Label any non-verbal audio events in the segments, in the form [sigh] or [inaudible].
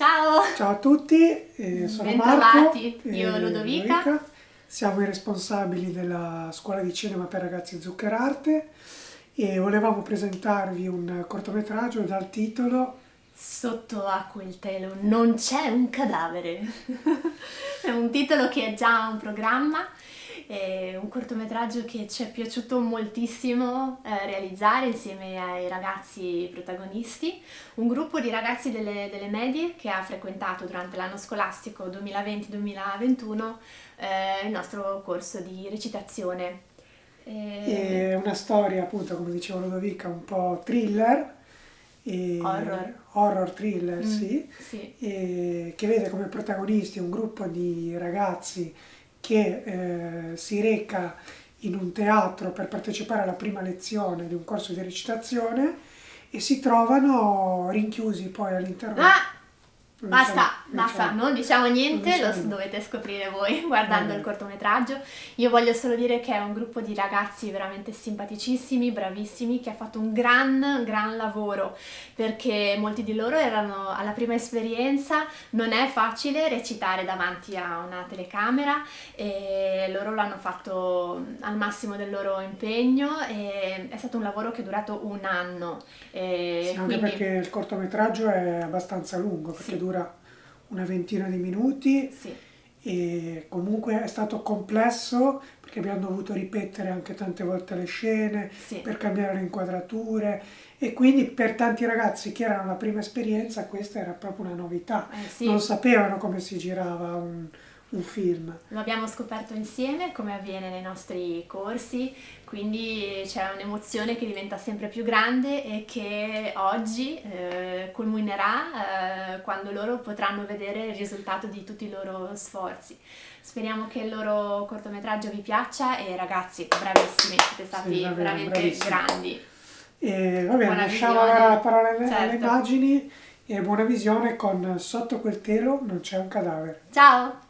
Ciao! Ciao a tutti, eh, sono Bentrovati, Marco. io e Ludovica. Siamo i responsabili della scuola di cinema per ragazzi Zuccherarte e volevamo presentarvi un cortometraggio dal titolo Sotto a quel telo non c'è un cadavere. [laughs] è un titolo che è già un programma, è un cortometraggio che ci è piaciuto moltissimo eh, realizzare insieme ai ragazzi protagonisti, un gruppo di ragazzi delle, delle medie che ha frequentato durante l'anno scolastico 2020-2021 eh, il nostro corso di recitazione. È una storia, appunto, come diceva Ludovica, un po' thriller. E Horror. horror thriller, Mm, sì, sì. e che vede come protagonisti un gruppo di ragazzi che eh, si reca in un teatro per partecipare alla prima lezione di un corso di recitazione e si trovano rinchiusi poi all'interno. Ah! Basta, basta, non diciamo niente, non lo diciamo. dovete scoprire voi [laughs] guardando il cortometraggio. Io voglio solo dire che è un gruppo di ragazzi veramente simpaticissimi, bravissimi, che ha fatto un gran, gran lavoro, perché molti di loro erano alla prima esperienza, non è facile recitare davanti a una telecamera e loro l'hanno fatto al massimo del loro impegno e è stato un lavoro che è durato un anno. E Sì, anche quindi- perché il cortometraggio è abbastanza lungo, perché Sì. dura una ventina di minuti Sì. e comunque è stato complesso perché abbiamo dovuto ripetere anche tante volte le scene Sì. per cambiare le inquadrature e quindi per tanti ragazzi che erano la prima esperienza questa era proprio una novità. Eh, sì. Non sapevano come si girava un, un film. Lo abbiamo scoperto insieme come avviene nei nostri corsi, quindi c'è un'emozione che diventa sempre più grande e che oggi eh, culminerà eh, quando loro potranno vedere il risultato di tutti i loro sforzi. Speriamo che il loro cortometraggio vi piaccia e ragazzi, bravissimi, siete stati Sì, davvero, veramente bravissimi. grandi. E va bene, lasciamo la parola alle, alle Certo. immagini e buona visione con Sotto quel telo non c'è un cadavere. Ciao!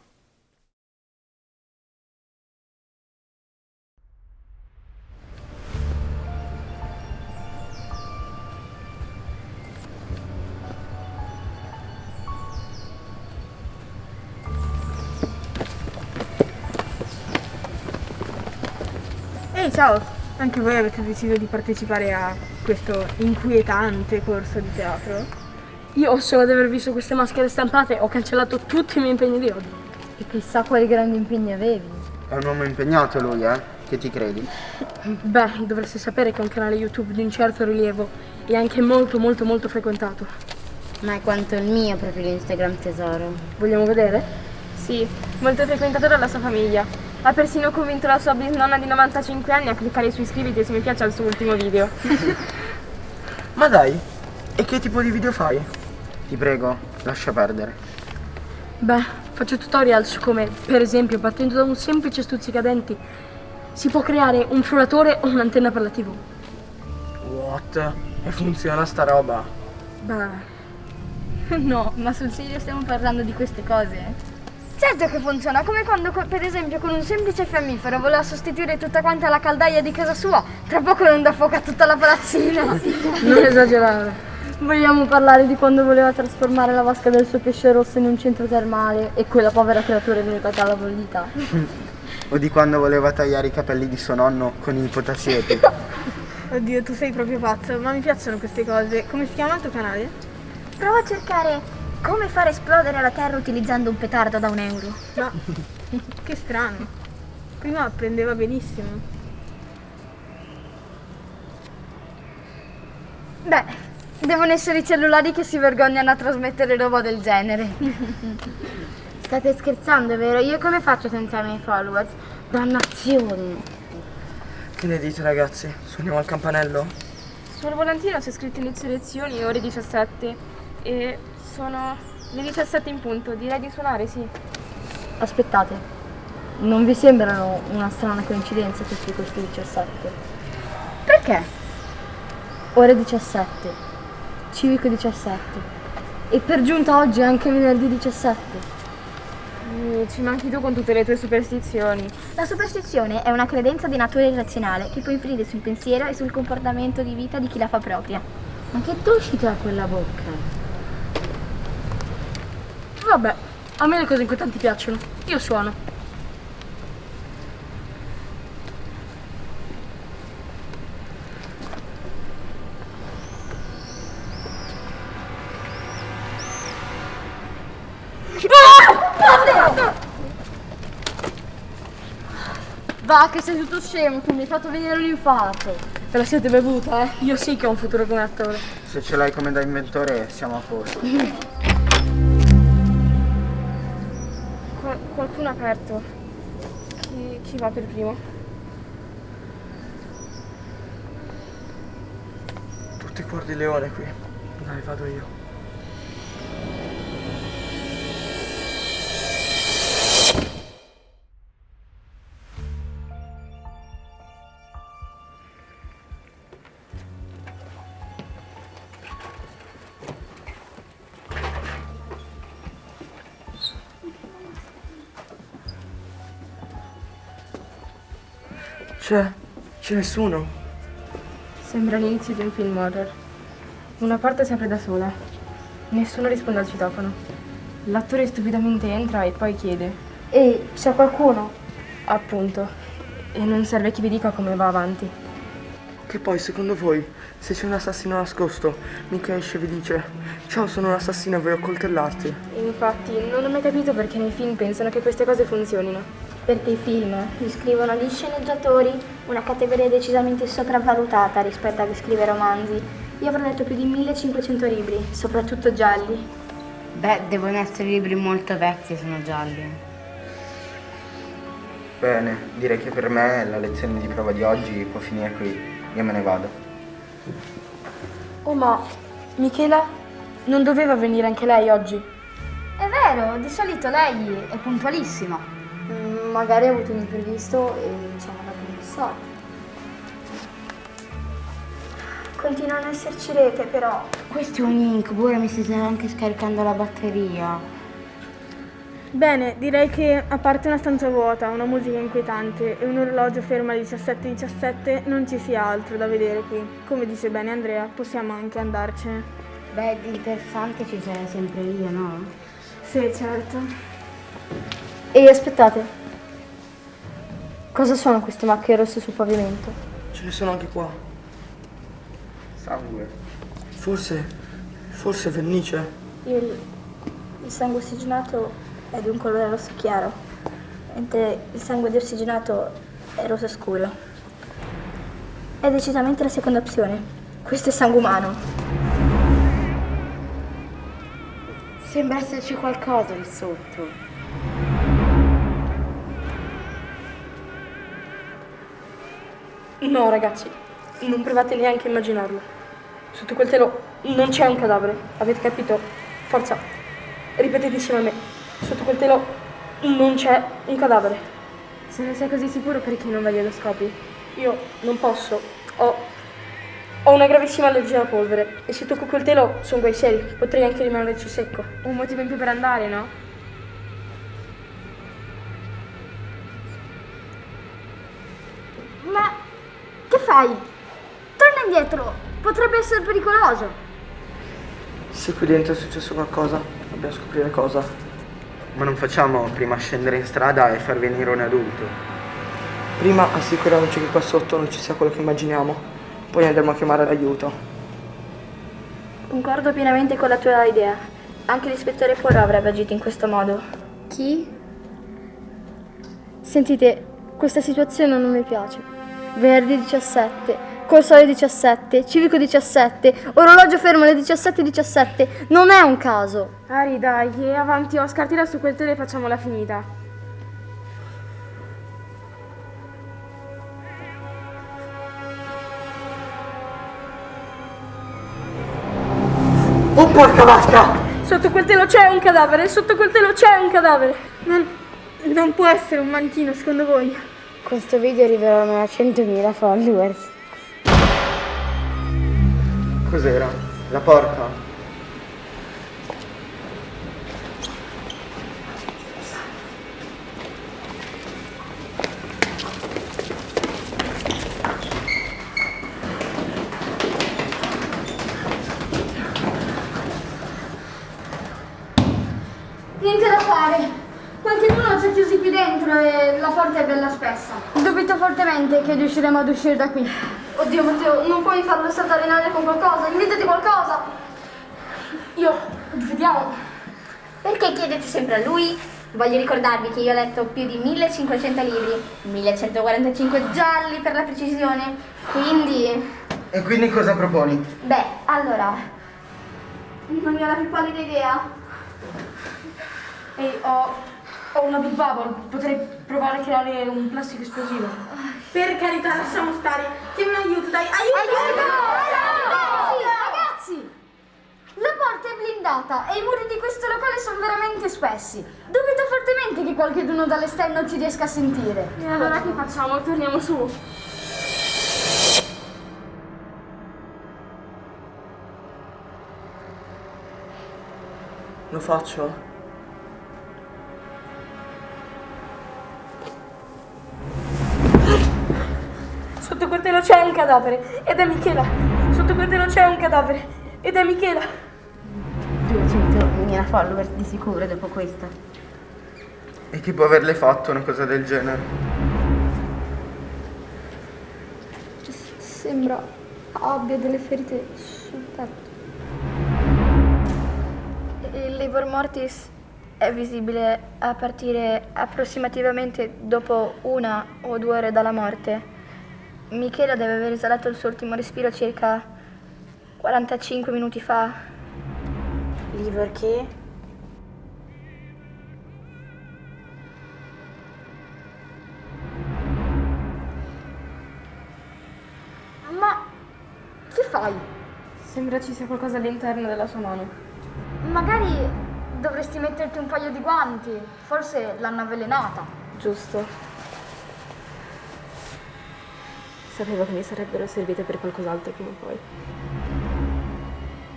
Ciao! Anche voi avete deciso di partecipare a questo inquietante corso di teatro? Io solo ad aver visto queste maschere stampate ho cancellato tutti i miei impegni di oggi. E chissà quali grandi impegni avevi. È un uomo impegnato lui, eh? Che ti credi? Beh, dovreste sapere che è un canale YouTube di un certo rilievo e anche molto molto molto frequentato. Ma è quanto il mio profilo Instagram tesoro. Vogliamo vedere? Sì, molto frequentato dalla sua famiglia. Ha persino convinto la sua bisnonna di 95 anni a cliccare su iscriviti e su mi piace al suo ultimo video. [laughs] Ma dai, e che tipo di video fai? Ti prego, lascia perdere. Beh, faccio tutorial su come, per esempio, partendo da un semplice stuzzicadenti, si può creare un frullatore o un'antenna per la TV. What? E funziona sta roba? Beh, [laughs] No, ma sul serio stiamo parlando di queste cose? Certo che funziona, come quando per esempio con un semplice fiammifero voleva sostituire tutta quanta la caldaia di casa sua, tra poco non dà fuoco a tutta la palazzina. [laughs] non esagerare. Vogliamo parlare di quando voleva trasformare la vasca del suo pesce rosso in un centro termale e quella povera creatura è venuta alla bollita. O di quando voleva tagliare i capelli di suo nonno con i potasiepi? [laughs] Oddio, tu sei proprio pazzo, ma mi piacciono queste cose. Come si chiama il tuo canale? Prova a cercare come far esplodere la Terra utilizzando un petardo da un euro. Ma [laughs] che strano. Prima apprendeva benissimo. Beh, devono essere i cellulari che si vergognano a trasmettere roba del genere. [laughs] State scherzando, vero? Io come faccio senza i miei followers? Dannazione! Che ne dite ragazzi? Suoniamo al campanello? Sul volantino c'è scritto inizio lezioni ore 17 e sono le 17 in punto. Direi di suonare, sì. Aspettate, non vi sembrano una strana coincidenza tutti questi 17? Perché? Ore 17, civico 17 e per giunta oggi è anche venerdì 17. Mm, Ci manchi tu con tutte le tue superstizioni. La superstizione è una credenza di natura irrazionale che può influire sul pensiero e sul comportamento di vita di chi la fa propria. Ma che dolcità ha quella bocca? Vabbè, a me le cose inquietanti piacciono. Io suono. Va, che sei tutto scemo, tu mi hai fatto venire un infarto. Ve la siete bevuta, eh? Io sì che ho un futuro come attore. Se ce l'hai come da inventore siamo a posto. [laughs] aperto. Chi, chi va per primo? Tutti cuor di leone qui. Dai, vado io. C'è, c'è nessuno. Sembra l'inizio di un film horror. Una parte si apre da sola. Nessuno risponde al citofono. L'attore stupidamente entra e poi chiede. Ehi, c'è qualcuno? Appunto. E non serve che vi dica come va avanti. Che poi, secondo voi, se c'è un assassino nascosto, mica esce e vi dice Ciao, sono un assassino e voglio accoltellarti. Infatti, non ho mai capito perché nei film pensano che queste cose funzionino. Perché i film li scrivono gli sceneggiatori, una categoria decisamente sopravvalutata rispetto a chi scrive romanzi. Io avrò letto più di 1500 libri, soprattutto gialli. Beh, devono essere libri molto vecchi se sono gialli. Bene, direi che per me la lezione di prova di oggi può finire qui. Io me ne vado. Oh, ma Michela non doveva venire anche lei oggi? È vero, di solito lei è puntualissima. Mm, magari ha avuto un imprevisto e ci ha mandato un messaggio. Continua a non esserci rete, però. Questo è un incubo, ora mi si sta anche scaricando la batteria. Bene, direi che a parte una stanza vuota, una musica inquietante e un orologio fermo alle 17.17 non ci sia altro da vedere qui. Come dice bene Andrea, possiamo anche andarcene. Beh, di interessante ci sarei sempre io, no? Sì, certo. Ehi, aspettate. Cosa sono queste macchie rosse sul pavimento? Ce ne sono anche qua. Sangue. Forse. forse vernice. Il, il sangue ossigenato è di un colore rosso chiaro, mentre il sangue deossigenato è rosso scuro. È decisamente la seconda opzione. Questo è sangue umano. Sembra esserci qualcosa lì sotto. No, ragazzi, non provate neanche a immaginarlo. Sotto quel telo non c'è un cadavere, avete capito? Forza, ripetete insieme a me. Sotto quel telo non c'è un cadavere. Se ne sei così sicuro perché non vai allo scopri? Io non posso. Ho, ho una gravissima allergia alla polvere e se tocco quel telo sono guai seri. Potrei anche rimanerci secco. Un motivo in più per andare, no? Fai? Torna indietro, potrebbe essere pericoloso. Se qui dentro è successo qualcosa, dobbiamo scoprire cosa. Ma non facciamo prima scendere in strada e far venire un adulto. Prima assicuriamoci che qua sotto non ci sia quello che immaginiamo, poi andremo a chiamare l'aiuto. Concordo pienamente con la tua idea. Anche l'ispettore Poirot avrebbe agito in questo modo. Chi? Sentite, questa situazione non mi piace. Venerdì 17, col sole 17, civico 17, orologio fermo alle 17.17. Non è un caso. Ari, dai, e avanti Oscar, tira su quel telo e facciamola finita. Oh porca vasca! Sotto quel telo c'è un cadavere, sotto quel telo c'è un cadavere. Non, non può essere un manichino, secondo voi? Questo video arriverà a 100.000 followers. Cos'era? La porta? Niente da fare. Qualcuno ci ha chiusi qui dentro e la porta è bella spessa. Dubito che riusciremo ad uscire da qui. Oddio Matteo, non puoi farlo saltare in aria con qualcosa, inventati qualcosa. Io, vediamo. Perché chiedete sempre a lui? Voglio ricordarvi che io ho letto più di 1500 libri, 1145 gialli per la precisione, quindi... E quindi cosa proponi? Beh, allora, Non ne ho la più pallida idea. Ehi, ho, ho una Big Bubble, potrei provare a creare un plastico esplosivo. Per carità, lasciamo stare. Chiami un aiuto, dai, aiuto! Ragazzi, ragazzi! La porta è blindata e i muri di questo locale sono veramente spessi. Dubito fortemente che qualcuno dall'esterno ci riesca a sentire. E allora che facciamo? Torniamo su. Lo faccio? Sotto quel telo c'è un cadavere ed è Michela. Sotto quel telo c'è un cadavere ed è Michela. 200.000 follower di sicuro dopo questa. E chi può averle fatto una cosa del genere? Sembra abbia delle ferite sul petto. Il livor mortis è visibile a partire approssimativamente dopo una o due ore dalla morte. Michela deve aver esalato il suo ultimo respiro circa 45 minuti fa. Liver che? Ma che fai? Sembra ci sia qualcosa all'interno della sua mano. Magari dovresti metterti un paio di guanti. Forse l'hanno avvelenata. Giusto. Sapevo che mi sarebbero servite per qualcos'altro prima o poi.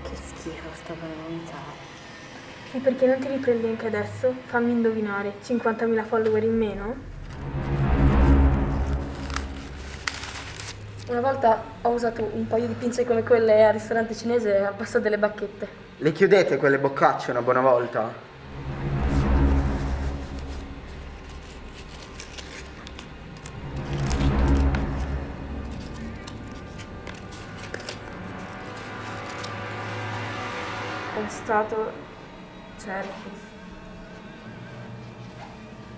Che schifo sta per vomitare. E perché non ti riprendi anche adesso? Fammi indovinare, 50.000 follower in meno? Una volta ho usato un paio di pinze come quelle al ristorante cinese al posto delle bacchette. Le chiudete quelle boccacce una buona volta? È stato Cerfus.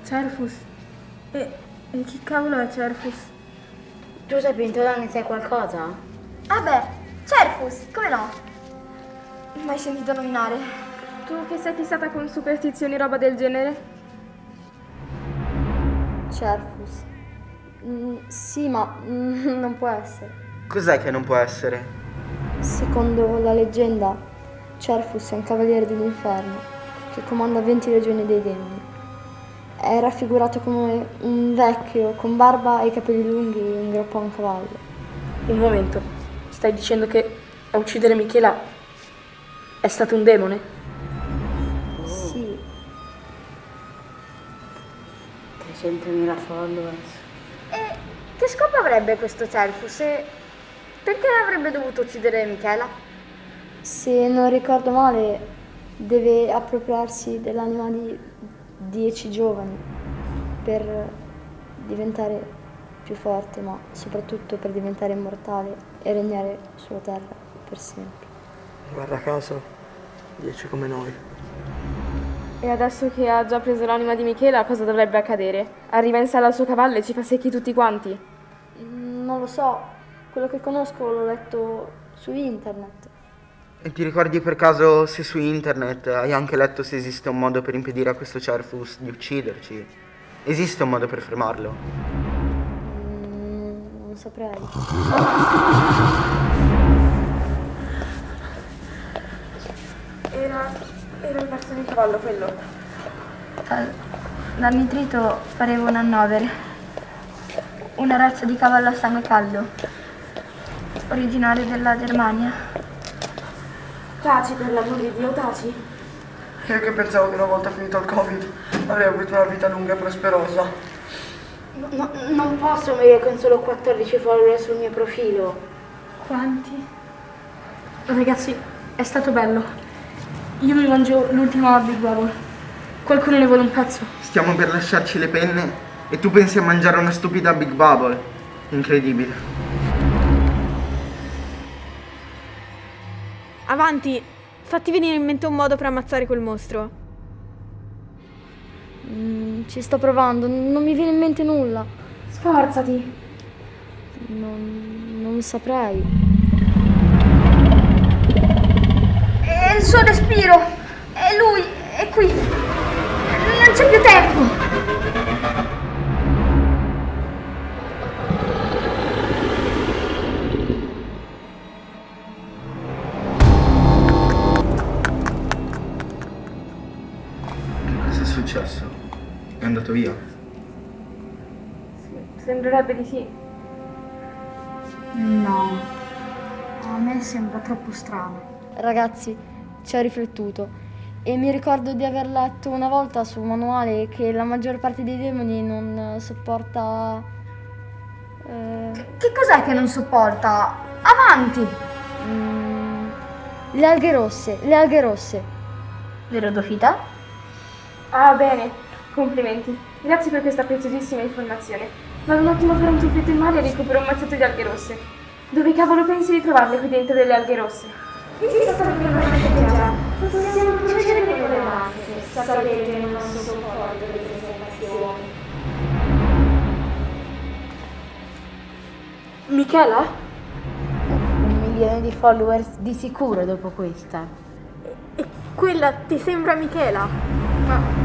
Cerfus? E, e chi cavolo è Cerfus? Tu sei Pintola, ne sai qualcosa? Ah beh, Cerfus, come no? Mai sentito nominare? Tu che sei fissata con superstizioni roba del genere? Cerfus. Mm, sì, ma mm, [laughs] non può essere. Cos'è che non può essere? Secondo la leggenda, Cerfus è un cavaliere dell'inferno che comanda 20 legioni dei demoni. È raffigurato come un vecchio con barba e capelli lunghi in groppo a un cavallo. Un momento, stai dicendo che a uccidere Michela è stato un demone? Sì, 300.000 followers. E che scopo avrebbe questo Cerfus? E perché avrebbe dovuto uccidere Michela? Se non ricordo male, deve appropriarsi dell'anima di dieci giovani per diventare più forte, ma soprattutto per diventare immortale e regnare sulla terra per sempre. Guarda caso, 10 come noi. E adesso che ha già preso l'anima di Michela, cosa dovrebbe accadere? Arriva in sala al suo cavallo e ci fa secchi tutti quanti? Mm, Non lo so, quello che conosco l'ho letto su internet. E ti ricordi per caso se su internet hai anche letto se esiste un modo per impedire a questo Cerfus di ucciderci? Esiste un modo per fermarlo? Mm, Non saprei. Era, era il verso di cavallo quello. Dal nitrito pareva un annovere. Una razza di cavallo a sangue caldo. Originario della Germania. Taci per l'amor di Dio, taci. Io che pensavo che una volta finito il covid avrei avuto una vita lunga e prosperosa. No, non posso morire con solo 14 follower sul mio profilo. Quanti? Ragazzi, è stato bello. Io mi mangio l'ultima Big Bubble. Qualcuno ne vuole un pezzo? Stiamo per lasciarci le penne e tu pensi a mangiare una stupida Big Bubble. Incredibile. Avanti, fatti venire in mente un modo per ammazzare quel mostro. Mm, ci sto provando, non mi viene in mente nulla. Sforzati. Non, non saprei. È il suo respiro. È lui. È qui. Non c'è più tempo. Successo? È andato via? Sembrerebbe di sì. No, a me sembra troppo strano. Ragazzi, ci ho riflettuto e mi ricordo di aver letto una volta su un manuale che la maggior parte dei demoni non sopporta... eh, Che cos'è che non sopporta? Avanti. mm, le alghe rosse, le alghe rosse. Vero Dofita? Ah, bene. Complimenti. Grazie per questa preziosissima informazione. Vado un attimo a fare un tuffetto in mare e recupero un mazzetto di alghe rosse. Dove cavolo pensi di trovarle qui dentro delle alghe rosse? Michela? Un milione di followers di sicuro dopo questa. E quella ti sembra Michela? Ma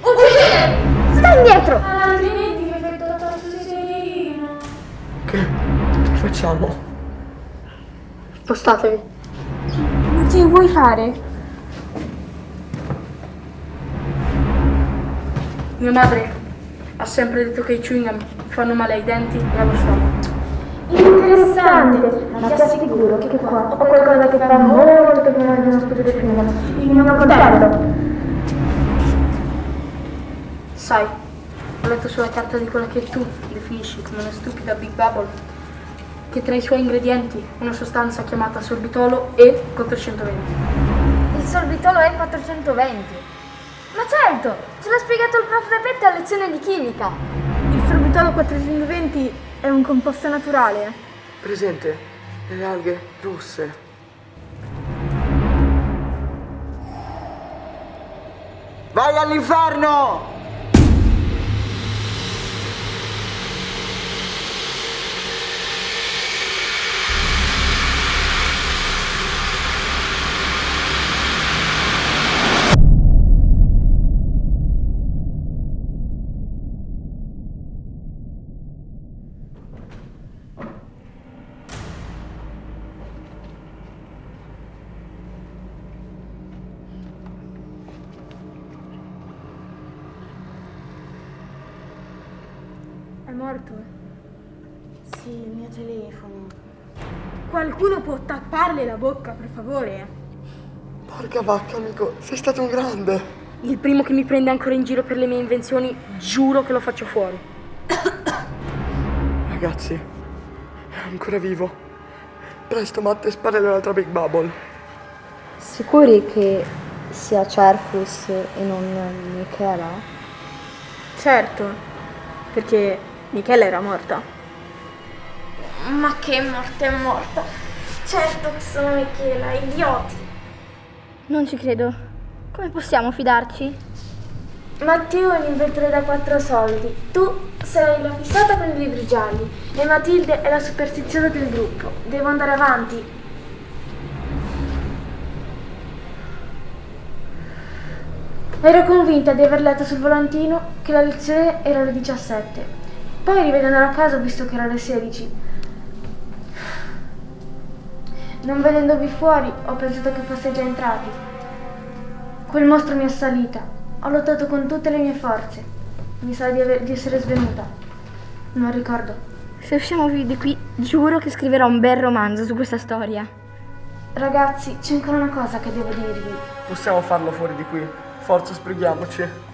Stai indietro. Che? Che facciamo? Spostatevi. Ma che vuoi fare? Mia madre ha sempre detto che i chewing gum fanno male ai denti e allo stomaco. Interessante, ma ti assicuro che qua ho qualcosa che fa molto più male di uno stupido chewing gum. Il mio coltello. Sai, ho letto sulla carta di quella che tu definisci come una stupida Big Bubble che tra i suoi ingredienti una sostanza chiamata sorbitolo E420. Il sorbitolo è 420. Ma certo, ce l'ha spiegato il prof Repette a lezione di chimica. Il sorbitolo 420 è un composto naturale. Presente? Le alghe rosse. Vai all'inferno! È morto? Sì, il mio telefono. Qualcuno può tapparle la bocca, per favore? Porca vacca, amico, sei stato un grande. Il primo che mi prende ancora in giro per le mie invenzioni, giuro che lo faccio fuori. Ragazzi, è ancora vivo. Presto, Matte, sparare l'altra Big Bubble. Sicuri che sia Cerfus e non Michela? Certo, perché Michela era morta. Ma che morte è morta. Certo che sono Michela, idioti. Non ci credo. Come possiamo fidarci? Matteo è un inventore da quattro soldi. Tu sei la fissata con i libri gialli. E Matilde è la superstiziosa del gruppo. Devo andare avanti. Ero convinta di aver letto sul volantino che la lezione era alle 17. Poi rivedendo a casa ho visto che era alle 16. Non vedendovi fuori ho pensato che fosse già entrati. Quel mostro mi è salita. Ho lottato con tutte le mie forze. Mi sa di, aver- di essere svenuta. Non ricordo. Se usciamo vivi di qui, giuro che scriverò un bel romanzo su questa storia. Ragazzi, c'è ancora una cosa che devo dirvi. Possiamo farlo fuori di qui. Forza, sbrighiamoci.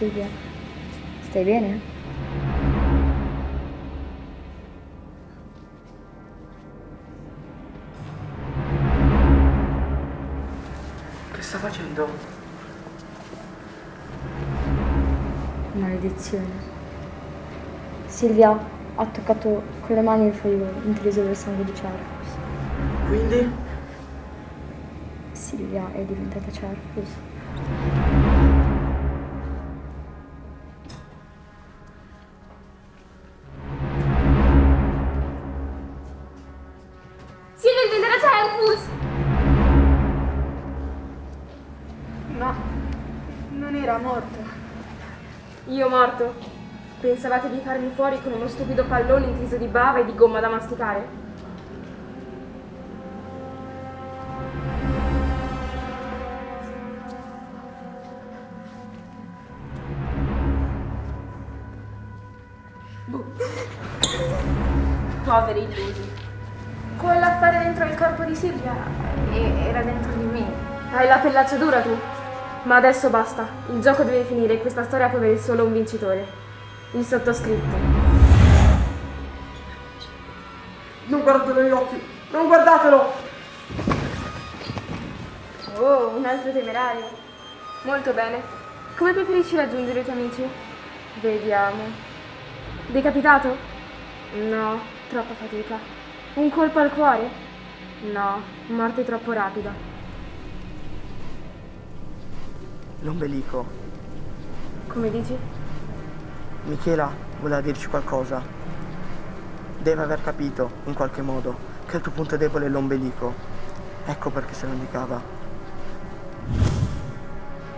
Silvia, stai bene? Che sta facendo? Maledizione. Silvia ha toccato con le mani il foglio intriso del sangue di Cerfus. Quindi? Silvia è diventata Cerfus. Cerfus! No, non era morto. Io morto? Pensavate di farmi fuori con uno stupido pallone intriso di bava e di gomma da masticare? Poveri illusi. Quell'affare dentro il corpo di Silvia e- era dentro di me. Hai la pellaccia dura tu. Ma adesso basta. Il gioco deve finire e questa storia può avere solo un vincitore. Il sottoscritto. Non guardatelo negli occhi! Non guardatelo! Oh, un altro temerario. Molto bene. Come preferisci raggiungere i tuoi amici? Vediamo. Decapitato? No, troppa fatica. Un colpo al cuore? No, morte troppo rapida. L'ombelico. Come dici? Michela voleva dirci qualcosa. Deve aver capito, in qualche modo, che il tuo punto debole è l'ombelico. Ecco perché se lo indicava.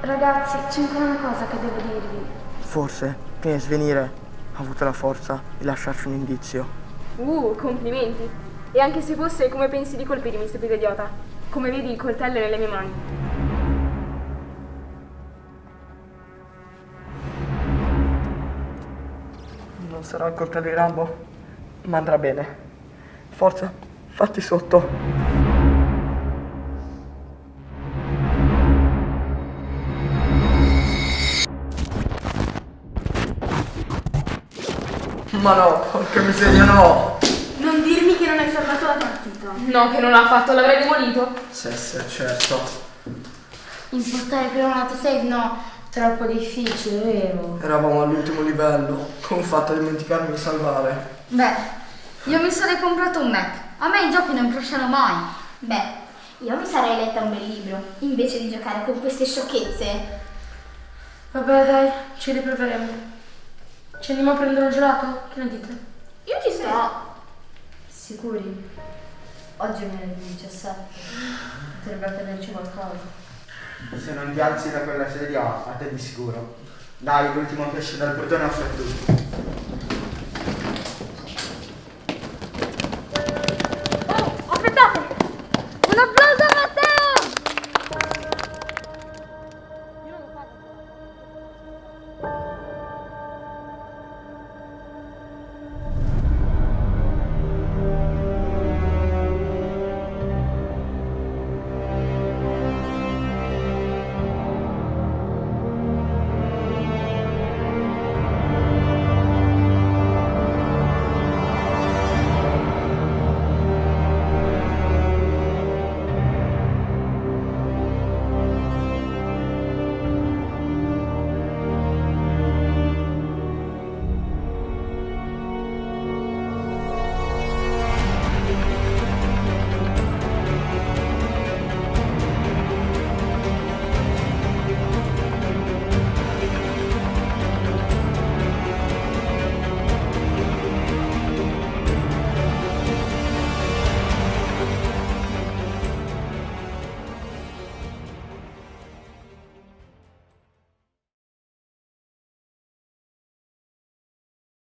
Ragazzi, c'è ancora una cosa che devo dirvi. Forse, prima di svenire, ha avuto la forza di lasciarci un indizio. Uh, complimenti. E anche se fosse, come pensi di colpirmi, stupido idiota? Come vedi, il coltello è nelle mie mani. Non sarà il coltello di Rambo, ma andrà bene. Forza, fatti sotto. Ma no, porca miseria, no! Non dirmi che non hai fermato la partita. No, che non l'ha fatto, l'avrei demolito. Sì, sì, certo. Impostare per un autosave no, troppo difficile, vero? Eravamo all'ultimo livello. Come ho fatto a dimenticarmi di salvare? Beh, io mi sarei comprato un Mac. A me i giochi non crashano mai. Beh, io mi sarei letta un bel libro, invece di giocare con queste sciocchezze. Vabbè, dai, ci riproveremo. Ci andiamo a prendere un gelato? Che ne dite? Io ci sto. Sicuri? Oggi è venerdì 17. Potrebbe tenerci qualcosa. Se non ti alzi da quella sedia, a te di sicuro. Dai, l'ultimo pesce dal portone offre a tutti.